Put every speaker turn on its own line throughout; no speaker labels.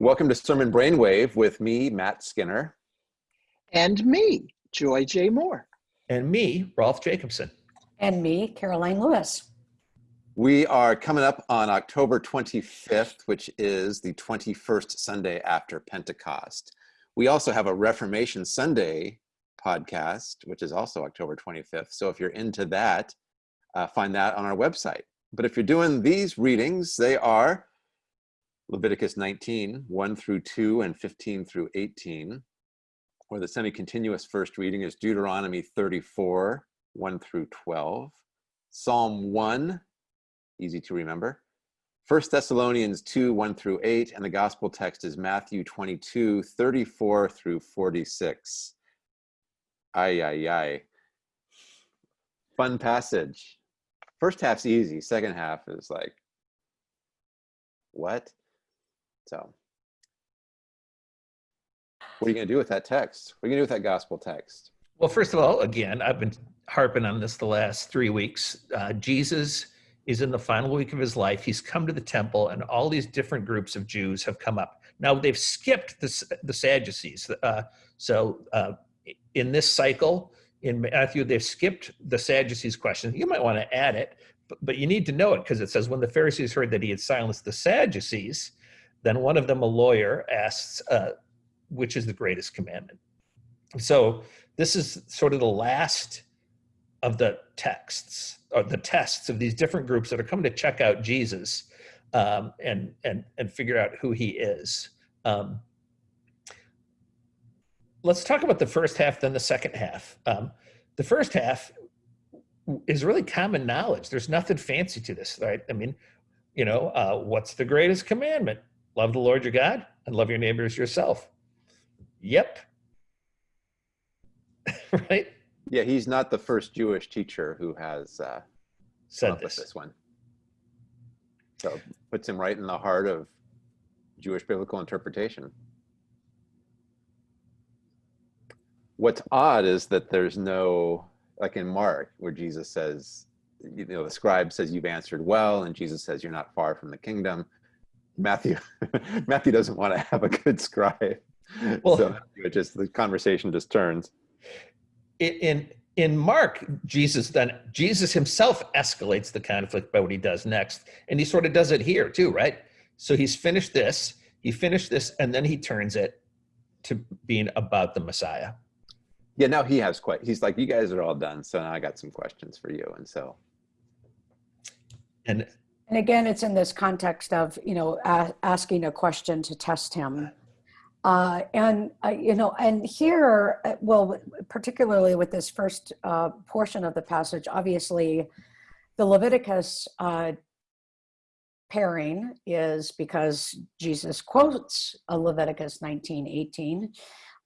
Welcome to Sermon Brainwave with me, Matt Skinner.
And me, Joy J. Moore.
And me, Rolf Jacobson.
And me, Karoline Lewis.
We are coming up on October 25th, which is the 21st Sunday after Pentecost. We also have a Reformation Sunday podcast, which is also October 25th. So if you're into that, uh, find that on our website. But if you're doing these readings, they are Leviticus 19, 1 through 2, and 15 through 18. Or the semi-continuous first reading is Deuteronomy 34, 1 through 12. Psalm 1, easy to remember. 1 Thessalonians 2, 1 through 8, and the gospel text is Matthew 22, 34 through 46. Ay, ay, ay. Fun passage. First half's easy, second half is like, what? So what are you going to do with that text? What are you going to do with that gospel text?
Well, first of all, again, I've been harping on this the last three weeks. Uh, Jesus is in the final week of his life. He's come to the temple, and all these different groups of Jews have come up. Now, they've skipped the, the Sadducees. Uh, so, uh, in this cycle, in Matthew, they've skipped the Sadducees question. You might want to add it, but, but you need to know it because it says, when the Pharisees heard that he had silenced the Sadducees, then one of them, a lawyer, asks, uh, which is the greatest commandment? So this is sort of the last of the texts or the tests of these different groups that are coming to check out Jesus um, and, and, and figure out who he is. Um, let's talk about the first half, then the second half. Um, the first half is really common knowledge. There's nothing fancy to this, right? I mean, you know, uh, what's the greatest commandment? Love the Lord your God and love your neighbors yourself. Yep. right?
Yeah, he's not the first Jewish teacher who has uh,
said this.
this one. So puts him right in the heart of Jewish biblical interpretation. What's odd is that there's no, like in Mark, where Jesus says, you know, the scribe says you've answered well, and Jesus says you're not far from the kingdom. Matthew Matthew doesn't want to have a good scribe. Well, so it just the conversation just turns.
In in Mark, Jesus then Jesus himself escalates the conflict by what he does next, and he sort of does it here too, right? So he's finished this, he finished this, and then he turns it to being about the Messiah.
Yeah, now he has quite. He's like, you guys are all done, so now I got some questions for you, and so.
And
and again, it's in this context of, you know, asking a question to test him. Uh, and, uh, you know, and here, uh, well, particularly with this first uh, portion of the passage, obviously the Leviticus uh, pairing is because Jesus quotes Leviticus 19, 18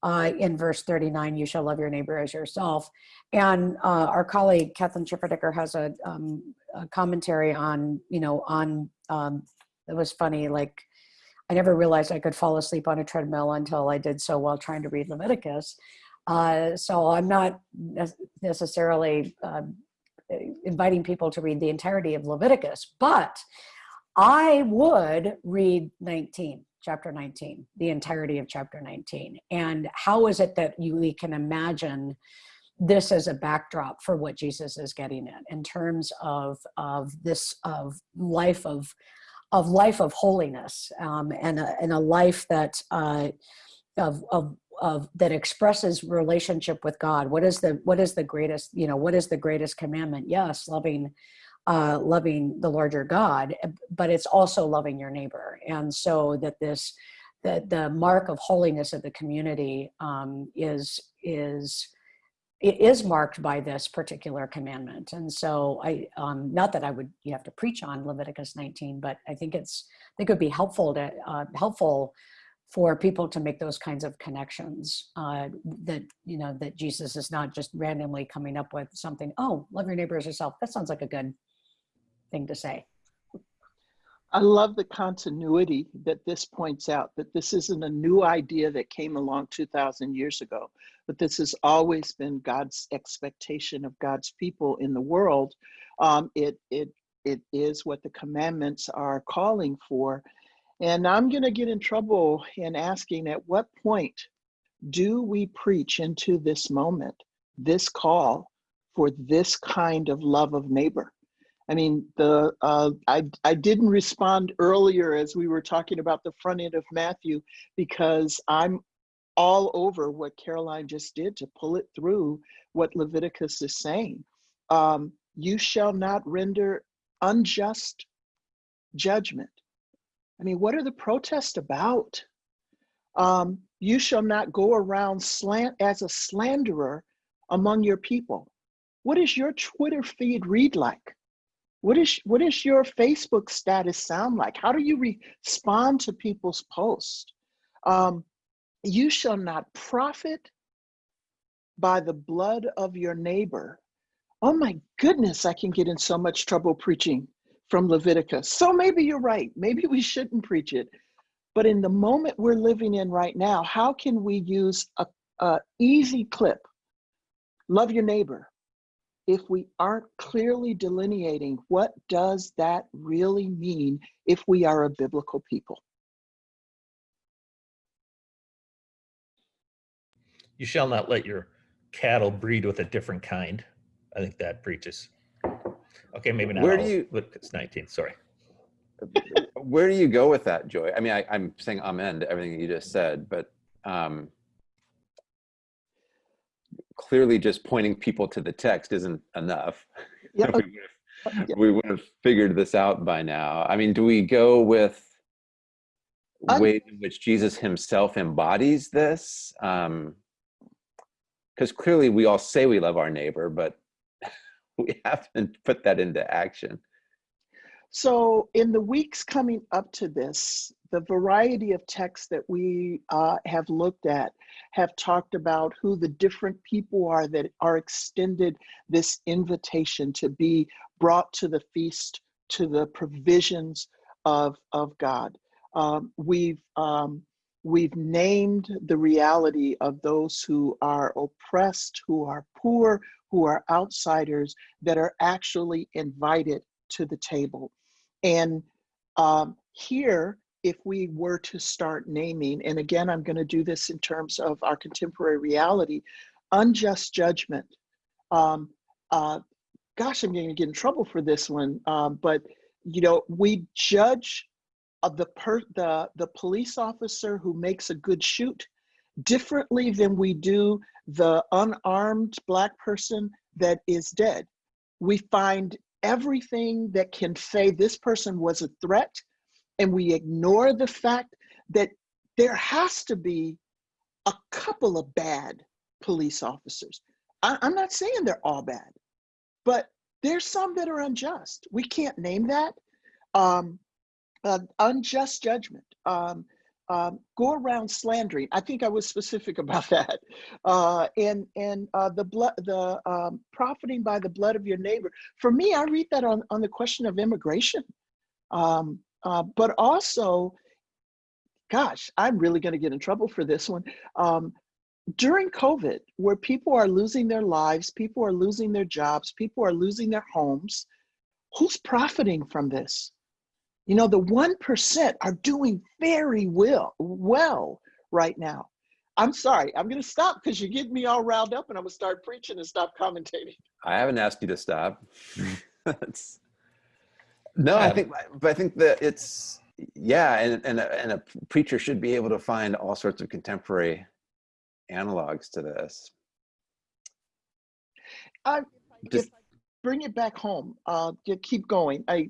uh, in verse 39, you shall love your neighbor as yourself. And our colleague, Kathleen Schifferdecker, has a, um, a, commentary on, you know, on, um, it was funny, like, I never realized I could fall asleep on a treadmill until I did so while trying to read Leviticus. Uh, so I'm not necessarily um, inviting people to read the entirety of Leviticus, but I would read 19 chapter 19, the entirety of chapter 19. And how is it that you, we can imagine this as a backdrop for what Jesus is getting at in terms of, of this of life of of life of holiness um, and, a, and a life that uh, of, of, of that expresses relationship with God. What is the what is the greatest you know what is the greatest commandment? Yes, loving uh, loving the larger God, eh, but it's also loving your neighbor. And so that this, that the mark of holiness of the community um, is, is, it is marked by this particular commandment. And so I, um, not that I would, you have to preach on Leviticus 19, but I think it's, I think it would be helpful to, uh, helpful for people to make those kinds of connections uh, that, you know, that Jesus is not just randomly coming up with something, oh, love your neighbor as yourself. That sounds like a good thing to say.
I love the continuity that this points out, that this isn't a new idea that came along 2,000 years ago, but this has always been God's expectation of God's people in the world. Um, it, it, it is what the commandments are calling for. And I'm going to get in trouble in asking at what point do we preach into this moment, this call for this kind of love of neighbor? I mean, the uh, I I didn't respond earlier as we were talking about the front end of Matthew because I'm all over what Karoline just did to pull it through what Leviticus is saying. Um, you shall not render unjust judgment. I mean, what are the protests about? Um, you shall not go around slant as a slanderer among your people. What does your Twitter feed read like? What is what is your Facebook status sound like? How do you respond to people's posts? Um, you shall not profit by the blood of your neighbor. Oh my goodness, I can get in so much trouble preaching from Leviticus. So maybe you're right. Maybe we shouldn't preach it. But in the moment we're living in right now, how can we use a, a easy clip, love your neighbor, if we aren't clearly delineating what does that really mean if we are a biblical people?
You shall not let your cattle breed with a different kind. I think that preaches. Okay, maybe not.
Where do you-
but it's 19, sorry.
Where do you go with that, Joy? I mean, I, I'm saying amen to everything you just said, but um, clearly just pointing people to the text isn't enough.
Yeah,
we, would have,
yeah.
we would have figured this out by now. I mean, do we go with
I'm-
ways in which Jesus himself embodies this? Because clearly we all say we love our neighbor, but we haven't put that into action.
So, in the weeks coming up to this, the variety of texts that we uh, have looked at have talked about who the different people are that are extended this invitation to be brought to the feast, to the provisions of, of God. Um, we've um, we've named the reality of those who are oppressed, who are poor, who are outsiders that are actually invited to the table. And um, here, if we were to start naming, and again, I'm going to do this in terms of our contemporary reality, unjust judgment. Um, uh, gosh, I'm going to get in trouble for this one, um, but you know, we judge of the per the the police officer who makes a good shoot differently than we do the unarmed black person that is dead. We find everything that can say this person was a threat, and we ignore the fact that there has to be a couple of bad police officers. I, am not saying they're all bad, but there's some that are unjust. We can't name that. Um, uh, unjust judgment. Um, um, go around slandering. I think I was specific about that. Uh, and and uh, the blood, the um, profiting by the blood of your neighbor. For me, I read that on on the question of immigration. Um, uh, but also, gosh, I'm really going to get in trouble for this one. Um, during COVID, where people are losing their lives, people are losing their jobs, people are losing their homes, who's profiting from this? You know, the 1% are doing very well, well right now. I'm sorry, I'm going to stop because you're getting me all riled up and I'm going to start preaching and stop commentating.
I haven't asked you to stop. It's- no, I
Um,
think, but I think that it's, yeah, and, and, a, and a preacher should be able to find all sorts of contemporary analogs to this.
I,
Just-
if I bring it back home, uh, you keep going. I,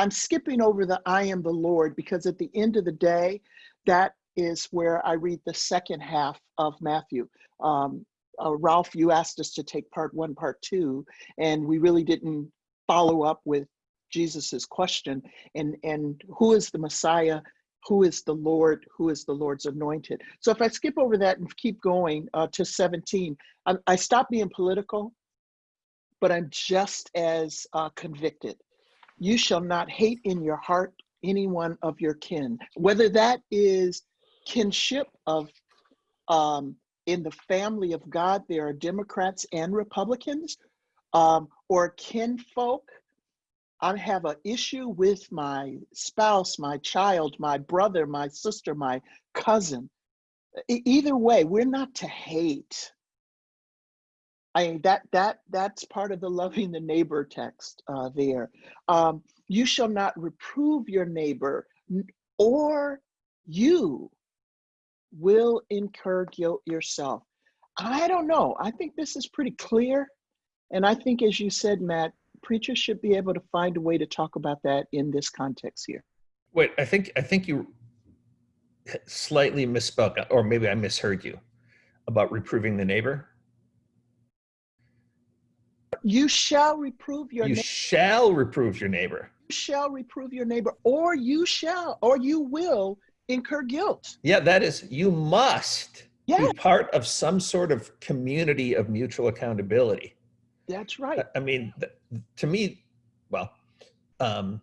I'm skipping over the I am the Lord because at the end of the day, that is where I read the second half of Matthew. Um, uh, Rolf, you asked us to take part one, part two, and we really didn't follow up with Jesus's question and and who is the Messiah? Who is the Lord? Who is the Lord's anointed? So if I skip over that and keep going uh, to 17, I, I stop being political, but I'm just as uh, convicted. You shall not hate in your heart any one of your kin, whether that is kinship of um, in the family of God, there are Democrats and Republicans, um, or kinfolk I have an issue with my spouse, my child, my brother, my sister, my cousin. Either way, we're not to hate. I mean that that that's part of the loving the neighbor text uh, there. Um, you shall not reprove your neighbor, or you will incur guilt yourself. I don't know. I think this is pretty clear, and I think, as you said, Matt, preachers should be able to find a way to talk about that in this context here.
Wait, I think I think you slightly misspoke, or maybe I misheard you about reproving the neighbor.
You shall reprove your
You
neighbor.
shall reprove your neighbor.
You shall reprove your neighbor, or you shall, or you will incur guilt.
Yeah, that is, you must
Yeah,
be part of some sort of community of mutual accountability.
that's right.
I- I mean, to me, well, um,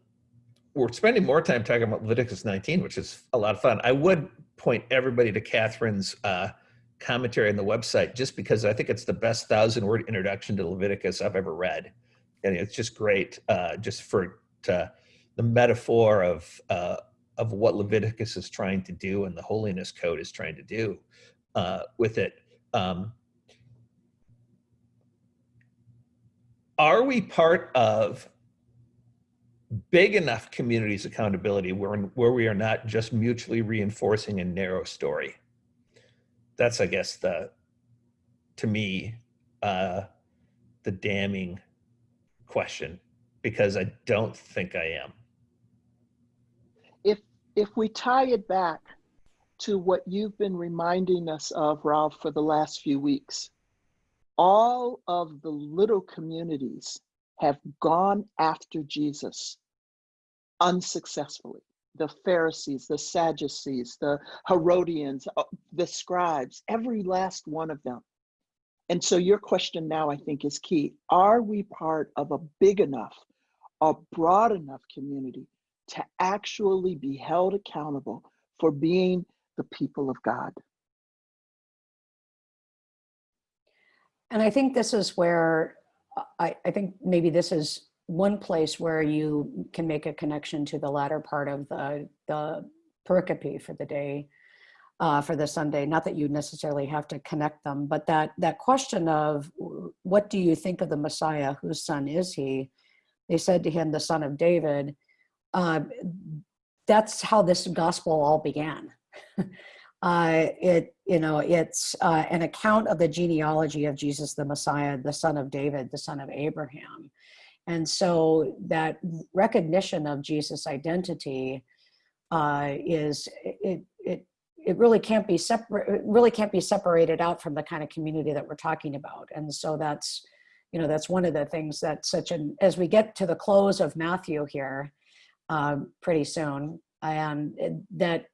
we're spending more time talking about Leviticus 19, which is a lot of fun. I would point everybody to Kathryn's uh, commentary on the website, just because I think it's the best thousand word introduction to Leviticus I've ever read, and it's just great, uh, just for to, the metaphor of uh, of what Leviticus is trying to do and the Holiness Code is trying to do uh, with it. Um, are we part of big enough communities accountability where, where we are not just mutually reinforcing a narrow story that's i guess the to me uh the damning question because i don't think i am
if if we tie it back to what you've been reminding us of, Rolf, for the last few weeks, all of the little communities have gone after Jesus unsuccessfully. The Pharisees, the Sadducees, the Herodians, uh, the scribes, every last one of them. And so your question now, I think, is key. Are we part of a big enough, a broad enough community to actually be held accountable for being the people of God.
And I think this is where I, I think maybe this is one place where you can make a connection to the latter part of the, the pericope for the day, uh, for the Sunday. Not that you necessarily have to connect them, but that, that question of what do you think of the Messiah? Whose son is he? They said to him, the son of David. Uh, that's how this gospel all began. uh, it, you know, it's uh, an account of the genealogy of Jesus the Messiah, the son of David, the son of Abraham. And so that recognition of Jesus' identity uh, is it, it it really can't be separate. Really can't be separated out from the kind of community that we're talking about. And so that's you know that's one of the things that such an as we get to the close of Matthew here um, pretty soon, and that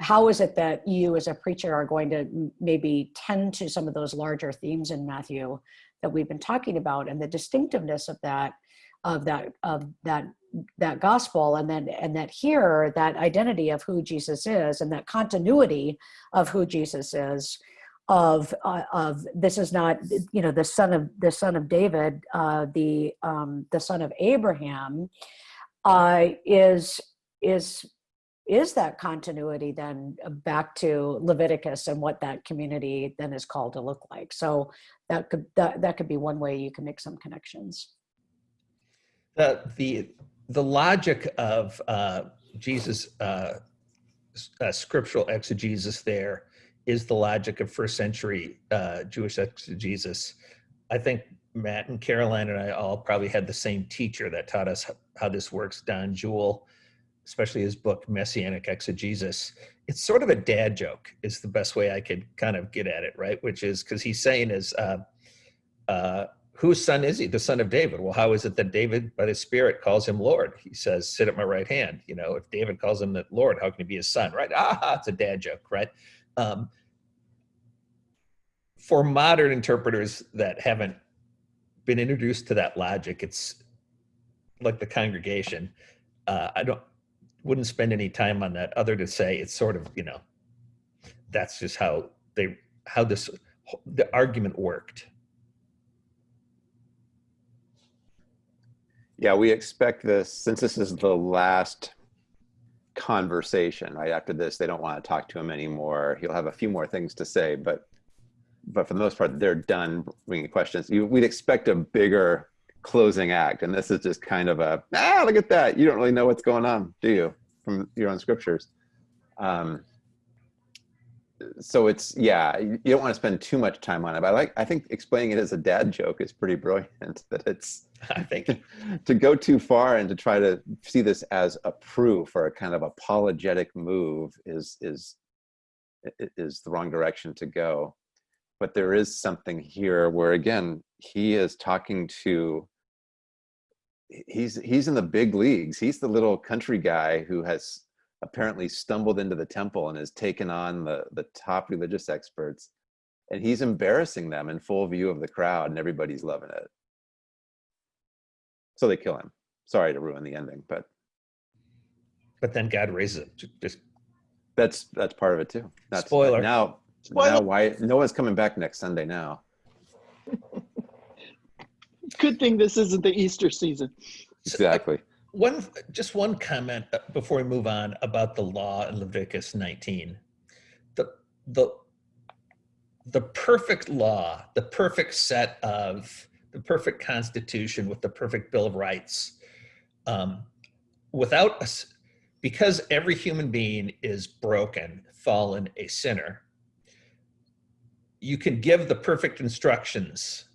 how is it that you as a preacher are going to maybe tend to some of those larger themes in Matthew that we've been talking about and the distinctiveness of that of that of that that gospel and then and that here that identity of who Jesus is and that continuity of who Jesus is of uh, of this is not you know the son of the son of David uh, the um, the son of Abraham uh, is is is that continuity then back to Leviticus and what that community then is called to look like. So that could that, that could be one way you can make some connections.
The the the logic of uh, Jesus' uh, uh, scriptural exegesis there is the logic of first century uh, Jewish exegesis. I think Matt and Karoline and I all probably had the same teacher that taught us how this works, Don Juel, especially his book Messianic Exegesis. It's sort of a dad joke, is the best way I could kind of get at it, right? Which is because he's saying is, uh, uh, whose son is he? The son of David. Well, how is it that David, by the Spirit, calls him Lord? He says, "Sit at my right hand." You know, if David calls him the Lord, how can he be his son? Right? Ah, it's a dad joke, right? Um, for modern interpreters that haven't been introduced to that logic, it's like the congregation. Uh, I don't wouldn't spend any time on that other to say it's sort of you know that's just how they how this the argument worked
Yeah, we expect this, since this is the last conversation, right after this, they don't want to talk to him anymore. He'll have a few more things to say, but but for the most part, they're done bringing questions. You, we'd expect a bigger closing act, and this is just kind of a ah, look at that. You don't really know what's going on, do you, from your own scriptures? Um, so it's yeah, you don't want to spend too much time on it. But I like I think explaining it as a dad joke is pretty brilliant. That it's
I think
to go too far and to try to see this as a proof or a kind of apologetic move is is is the wrong direction to go. But there is something here where again he is talking to he's he's in the big leagues. He's the little country guy who has apparently stumbled into the temple and has taken on the the top religious experts and he's embarrassing them in full view of the crowd and everybody's loving it so they kill him sorry to ruin the ending but
but then God raises him. Just
that's that's part of it too that's
Spoiler.
now
Spoiler.
now why noah's coming back next sunday now
Good thing this isn't the Easter season.
exactly
one just one comment before we move on about the law in Leviticus 19. The the the perfect law, the perfect set of the perfect constitution with the perfect bill of rights, um, without us, because every human being is broken, fallen, a sinner. You can give the perfect instructions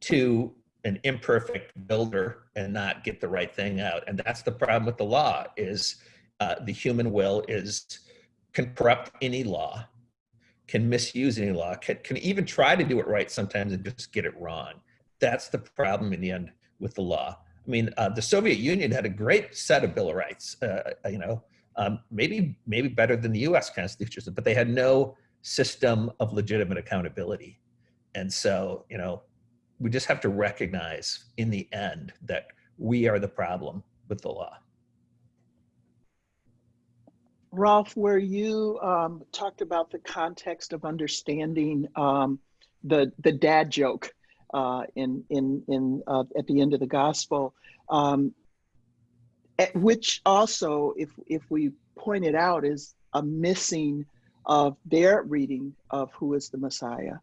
to an imperfect builder and not get the right thing out. And that's the problem with the law is uh, the human will is can corrupt any law, can misuse any law, can, can even try to do it right sometimes and just get it wrong. That's the problem in the end with the law. I mean, uh, the Soviet Union had a great set of Bill of Rights, uh, you know, um, maybe maybe better than the U.S. Constitution, but they had no system of legitimate accountability. And so, you know, we just have to recognize in the end that we are the problem with the law.
Rolf, where you um, talked about the context of understanding um, the the dad joke uh, in in in uh, at the end of the gospel, um, which also, if if we point it out, is a missing of their reading of who is the Messiah.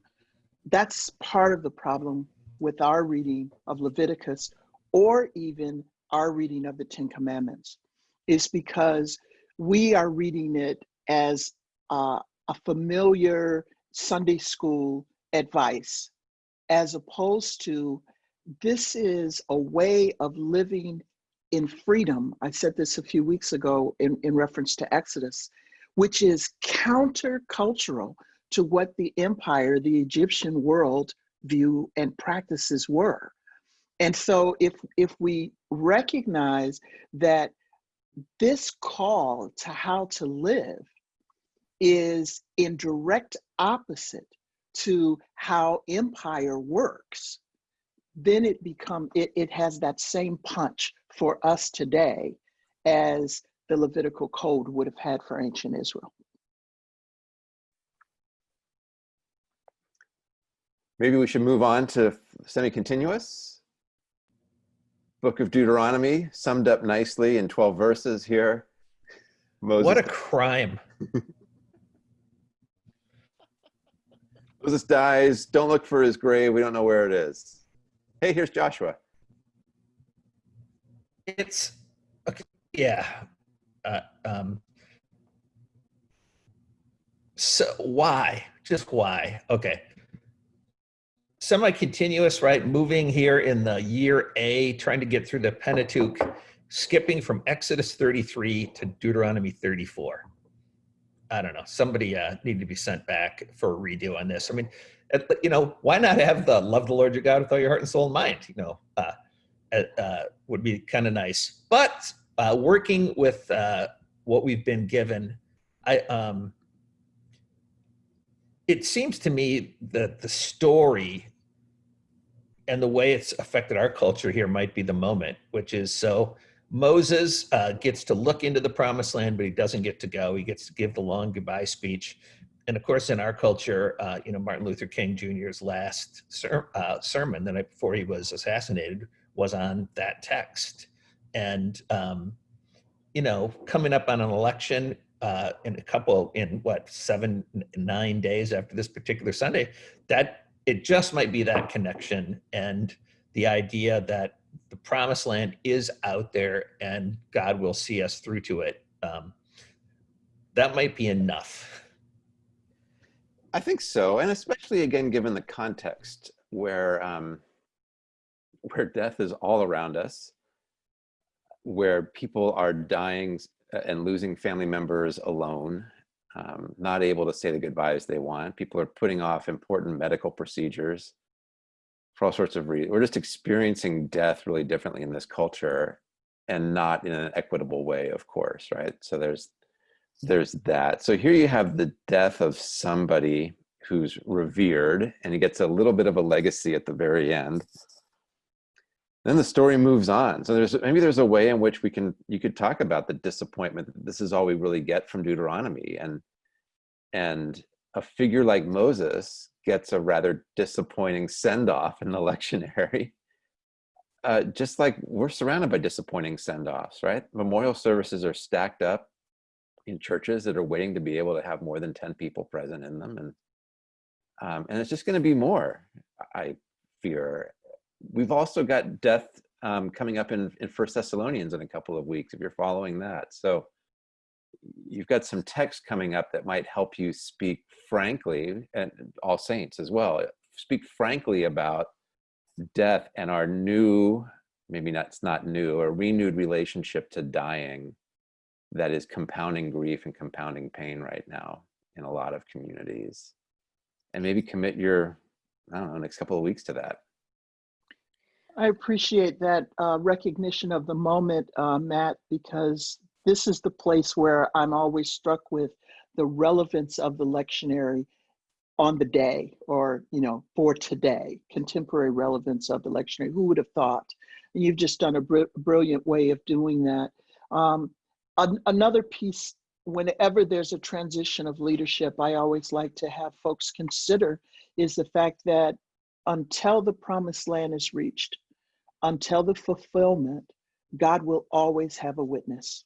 That's part of the problem with our reading of Leviticus or even our reading of the Ten Commandments is because we are reading it as uh, a familiar Sunday school advice, as opposed to this is a way of living in freedom. I said this a few weeks ago in, in reference to Exodus, which is countercultural to what the empire, the Egyptian world, view and practices were. And so if if we recognize that this call to how to live is in direct opposite to how empire works, then it become it, it has that same punch for us today as the Levitical code would have had for ancient Israel.
Maybe we should move on to semi-continuous. Book of Deuteronomy, summed up nicely in 12 verses here. Moses,
What a crime.
Moses dies, don't look for his grave, we don't know where it is. Hey, here's Joshua.
It's, okay, yeah. Uh, um, so why? Just why? Okay semi-continuous, right? Moving here in the year A, trying to get through the Pentateuch, skipping from Exodus 33 to Deuteronomy 34. I don't know. Somebody uh, need to be sent back for a redo on this. I mean, you know, why not have the love the Lord your God with all your heart and soul and mind? You know, uh, uh, uh would be kind of nice. But uh, working with uh, what we've been given, I um, it seems to me that the story and the way it's affected our culture here might be the moment, which is so Moses uh, gets to look into the promised land, but he doesn't get to go. He gets to give the long goodbye speech. And of course, in our culture, uh, you know, Martin Luther King Jr.'s last ser uh, sermon the night before he was assassinated was on that text. And, um, you know, coming up on an election uh, in a couple, in what, seven, nine days after this particular Sunday, that it just might be that connection and the idea that the promised land is out there and God will see us through to it. Um, that might be enough.
I think so, and especially again, given the context where um, where death is all around us, where people are dying and losing family members alone, um, not able to say the goodbyes they want. People are putting off important medical procedures for all sorts of reasons. We're just experiencing death really differently in this culture and not in an equitable way, of course, right? So there's there's that. So here you have the death of somebody who's revered and he gets a little bit of a legacy at the very end. Then the story moves on. So there's maybe there's a way in which we can you could talk about the disappointment that this is all we really get from Deuteronomy and and a figure like Moses gets a rather disappointing send off in the lectionary. Uh, just like we're surrounded by disappointing send offs, right? Memorial services are stacked up in churches that are waiting to be able to have more than 10 people present in them. And, um, and it's just going to be more, I fear. We've also got death um, coming up in, in First Thessalonians in a couple of weeks, if you're following that. So you've got some text coming up that might help you speak frankly, and all saints as well, speak frankly about death and our new, maybe not, it's not new, a renewed relationship to dying that is compounding grief and compounding pain right now in a lot of communities. And maybe commit your, I don't know, next couple of weeks to that.
I appreciate that uh, recognition of the moment, uh, Matt, because this is the place where I'm always struck with the relevance of the lectionary on the day or you know for today contemporary relevance of the lectionary. Who would have thought? You've just done a br brilliant way of doing that. Um, an another piece whenever there's a transition of leadership i always like to have folks consider is the fact that until the promised land is reached until the fulfillment god will always have a witness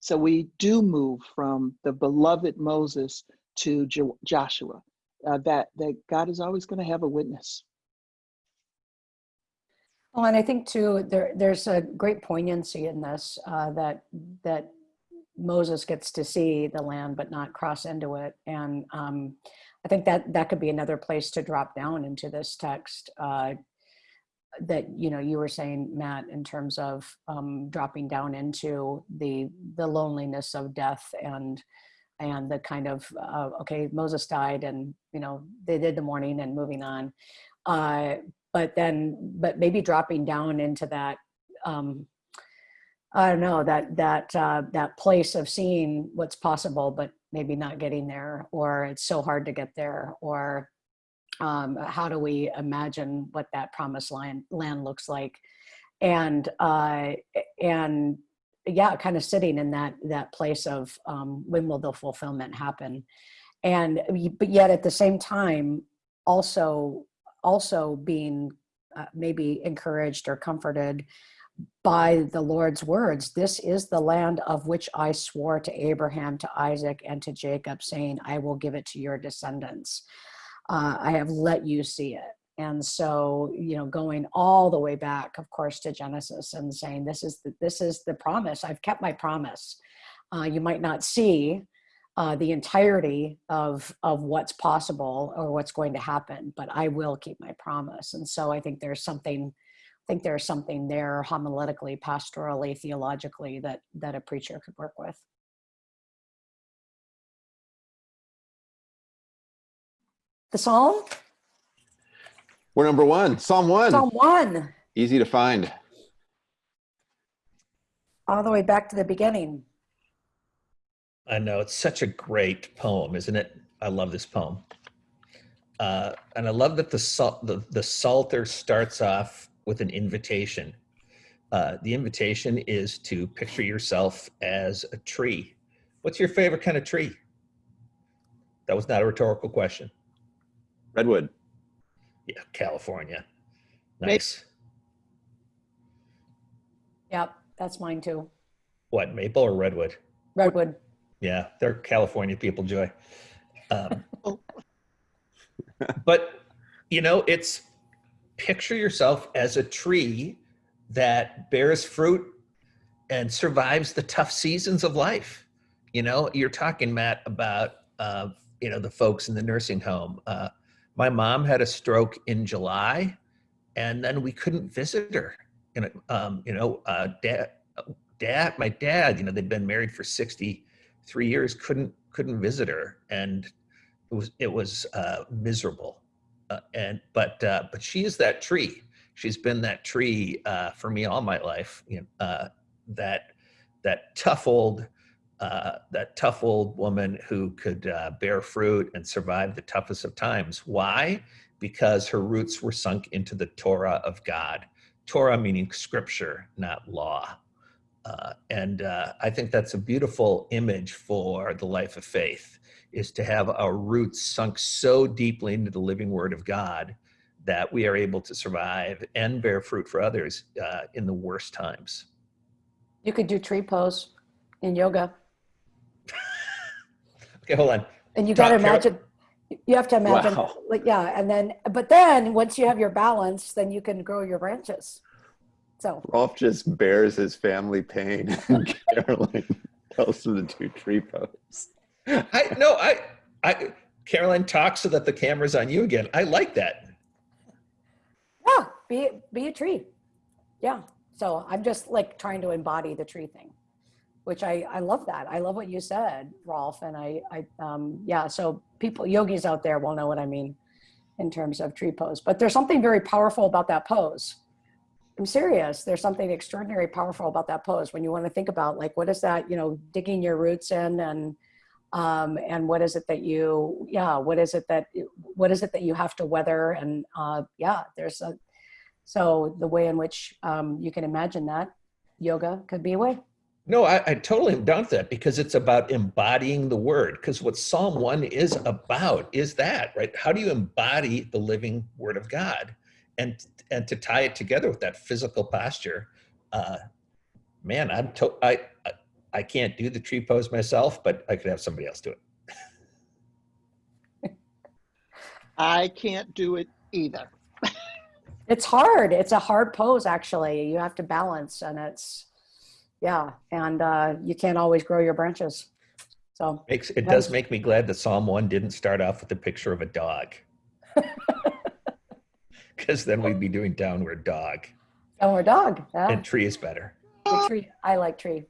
so we do move from the beloved Moses to jo Joshua, uh, that, that God is always going to have a witness.
Well, and I think too, there, there's a great poignancy in this, uh, that, that Moses gets to see the land, but not cross into it. And um, I think that that could be another place to drop down into this text, uh, that you know you were saying matt in terms of um, dropping down into the the loneliness of death and and the kind of uh, okay moses died and you know they did the mourning and moving on. Uh, but then but maybe dropping down into that um, i don't know that that uh, that place of seeing what's possible but maybe not getting there or it's so hard to get there or um, how do we imagine what that promised land, land looks like? And uh, and yeah kind of sitting in that that place of um, when will the fulfillment happen? And but yet at the same time also also being uh, maybe encouraged or comforted by the Lord's words, this is the land of which I swore to Abraham, to Isaac, and to Jacob, saying, I will give it to your descendants uh, I have let you see it. And so, you know, going all the way back, of course, to Genesis and saying, this is the, this is the promise. I've kept my promise. Uh, you might not see uh, the entirety of, of what's possible or what's going to happen, but I will keep my promise. And so I think there's something, I think there's something there homiletically, pastorally, theologically that, that a preacher could work with. The Psalm?
We're number one, Psalm one.
Psalm one,
Easy to find.
all the way back to the beginning.
I know it's such a great poem, isn't it? I love this poem. Uh, and I love that the, sal- the, the Psalter starts off with an invitation. Uh, the invitation is to picture yourself as a tree. What's your favorite kind of tree? That was not a rhetorical question.
Redwood.
Yeah, California.
Maybe-
Nice.
Yep, that's mine too.
What, maple or redwood?
Redwood.
Yeah, they're California people, Joy. Um,
Oh.
but you know, it's picture yourself as a tree that bears fruit and survives the tough seasons of life. You know, you're talking, Matt, about uh, you know the folks in the nursing home. Uh, my mom had a stroke in July, and then we couldn't visit her. Know, um, you know, uh, dad, dad, my dad, you know, they'd been married for 63 years, couldn't couldn't visit her, and it was it was uh, miserable. Uh, and but uh, but she is that tree. She's been that tree uh, for me all my life. You know, uh, that that tough old uh, that tough old woman who could uh, bear fruit and survive the toughest of times. Why? Because her roots were sunk into the Torah of God. Torah meaning scripture, not law. Uh, and uh, I think that's a beautiful image for the life of faith is to have our roots sunk so deeply into the living word of God that we are able to survive and bear fruit for others uh, in the worst times.
You could do tree pose in yoga.
Okay, hold on.
And you got to imagine, you have to imagine,
Wow.
like, yeah. And then, but then once you have your balance, then you can grow your branches. So,
Rolf just bears his family pain, and Karoline tells him to do tree pose.
I no, I, I, Karoline talks so that the camera's on you again. I like that.
yeah, be, be a tree. Yeah. So I'm just like trying to embody the tree thing, which I, I love that. I love what you said, Rolf. And I, I, um, yeah, so people, yogis out there will know what I mean in terms of tree pose, but there's something very powerful about that pose. I'm serious. There's something extraordinary powerful about that pose when you want to think about like, what is that, you know, digging your roots in and, um, and what is it that you, yeah, what is it that, what is it that you have to weather? And, uh, yeah, there's a, so the way in which, um, you can imagine that yoga could be a way.
No, I, I totally am down with that because it's about embodying the word. Because what Psalm 1 is about is that, right? How do you embody the living word of God? And and to tie it together with that physical posture, uh, man, I'm to, I, I I can't do the tree pose myself, but I could have somebody else do it.
I can't do it either.
It's hard. It's a hard pose, actually. You have to balance, and it's, yeah, and uh, you can't always grow your branches. So,
Makes it does make me glad that Psalm 1 didn't start off with a picture of a dog. Because then we'd be doing downward dog.
downward dog. Yeah.
And tree is better.
Good tree. I like tree.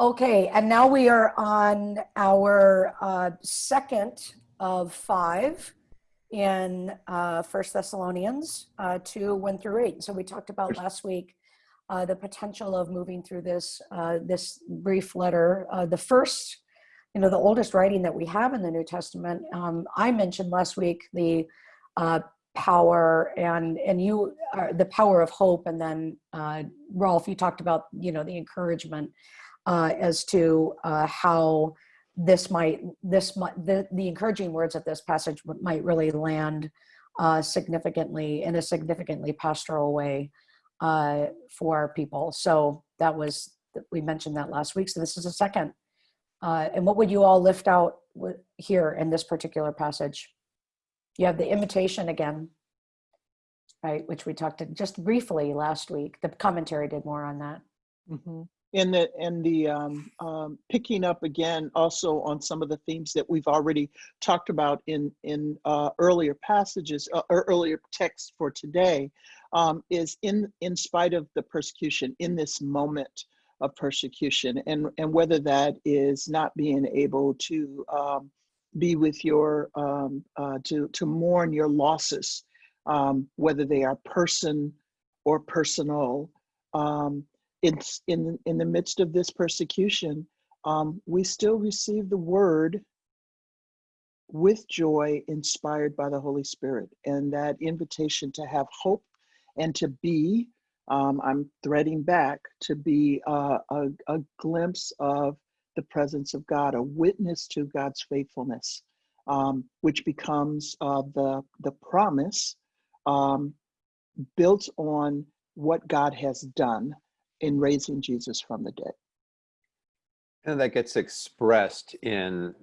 Okay, and now we are on our uh, second of five in uh, First Thessalonians uh, two one through eight. So we talked about last week uh, the potential of moving through this uh, this brief letter. Uh, the first, you know, the oldest writing that we have in the New Testament. Um, I mentioned last week the uh, power and and you uh, the power of hope and then uh, Rolf you talked about you know the encouragement as to how this might this might the, the encouraging words of this passage might really land uh, significantly in a significantly pastoral way uh, for people so that was we mentioned that last week so this is a second uh, and what would you all lift out here in this particular passage you have the invitation again, right? Which we talked just briefly last week. The commentary did more on that.
Mhm. And the and the um, um, picking up again also on some of the themes that we've already talked about in in uh, earlier passages uh, or earlier texts for today um, is in in spite of the persecution in this moment of persecution and and whether that is not being able to um, be with your um, uh, to to mourn your losses um, whether they are person or personal um, it's in in the midst of this persecution um, we still receive the word with joy inspired by the holy spirit and that invitation to have hope and to be um, i'm threading back to be uh, a, a glimpse of the presence of god a witness to god's faithfulness um, which becomes uh, the the promise um, built on what God has done in raising Jesus from the dead.
And that gets expressed in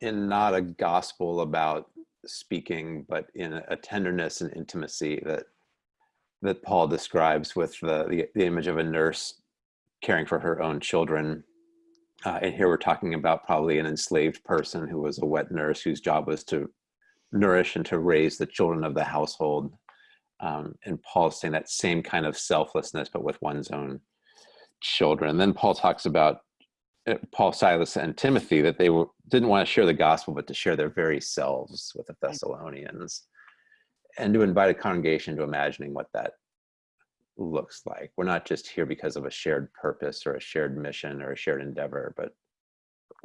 in not a gospel about speaking, but in a tenderness and intimacy that that Paul describes with the the, the image of a nurse caring for her own children. Uh, and here we're talking about probably an enslaved person who was a wet nurse whose job was to nourish and to raise the children of the household. Um, and Paul's saying that same kind of selflessness, but with one's own children. And then Paul talks about uh, Paul, Silas, and Timothy that they were, didn't want to share the gospel, but to share their very selves with the Thessalonians, and to invite a congregation to imagining what that looks like. We're not just here because of a shared purpose or a shared mission or a shared endeavor, but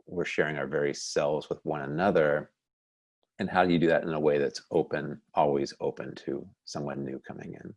we're sharing our very selves with one another. And how do you do that in a way that's open, always open to someone new coming in?